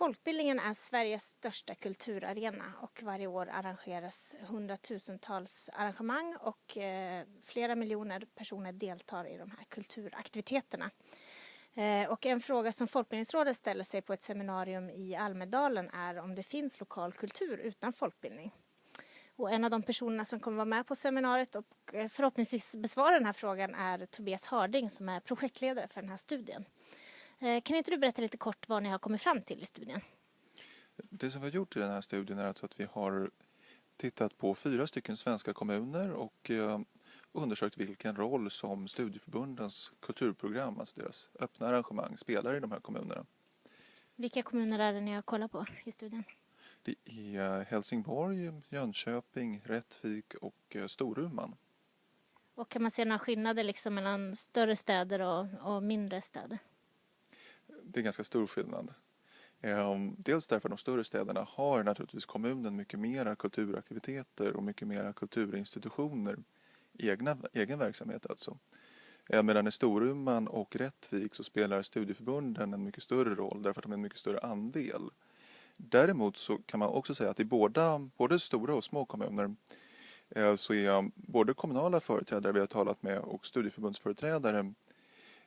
Folkbildningen är Sveriges största kulturarena och varje år arrangeras hundratusentals arrangemang och eh, flera miljoner personer deltar i de här kulturaktiviteterna. Eh, och en fråga som Folkbildningsrådet ställer sig på ett seminarium i Almedalen är om det finns lokal kultur utan folkbildning. Och en av de personerna som kommer vara med på seminariet och eh, förhoppningsvis besvara den här frågan är Tobias Harding som är projektledare för den här studien. Eh, kan inte du berätta lite kort vad ni har kommit fram till i studien? Det som vi har gjort i den här studien är alltså att vi har tittat på fyra stycken svenska kommuner och eh, undersökt vilken roll som studieförbundens kulturprogram, alltså deras öppna arrangemang, spelar i de här kommunerna. Vilka kommuner är det ni har kollat på i studien? Det är Helsingborg, Jönköping, Rättvik och Storuman. Och kan man se några skillnader liksom mellan större städer och, och mindre städer? Det är ganska stor skillnad. Ehm, dels därför att de större städerna har naturligtvis kommunen mycket mera kulturaktiviteter och mycket mera kulturinstitutioner, egna, egen verksamhet alltså. Ehm, medan i Storuman och Rättvik så spelar studieförbunden en mycket större roll därför att de är en mycket större andel. Däremot så kan man också säga att i båda, både stora och små kommuner eh, så är både kommunala företrädare vi har talat med och studieförbundsföreträdare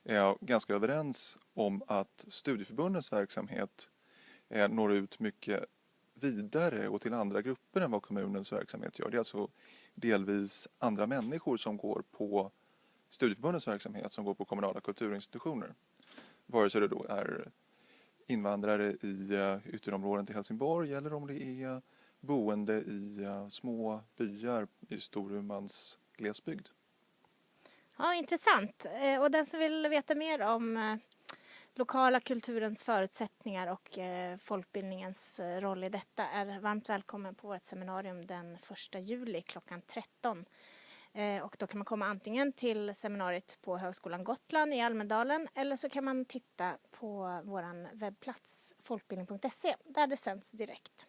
är ganska överens om att studieförbundens verksamhet eh, når ut mycket vidare och till andra grupper än vad kommunens verksamhet gör. Det är alltså delvis andra människor som går på studieförbundens verksamhet som går på kommunala kulturinstitutioner. Vare sig det då är invandrare i eh, ytterområden till Helsingborg eller om det är boende i eh, små byar i Storumans glesbygd. Ja, intressant. Eh, och den som vill veta mer om eh, lokala kulturens förutsättningar och eh, folkbildningens roll i detta är varmt välkommen på vårt seminarium den 1 juli klockan 13. Och då kan man komma antingen till seminariet på Högskolan Gotland i Almedalen eller så kan man titta på vår webbplats folkbildning.se där det sänds direkt.